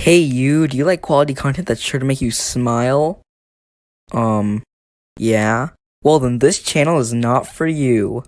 Hey you, do you like quality content that's sure to make you smile? Um, yeah? Well then this channel is not for you.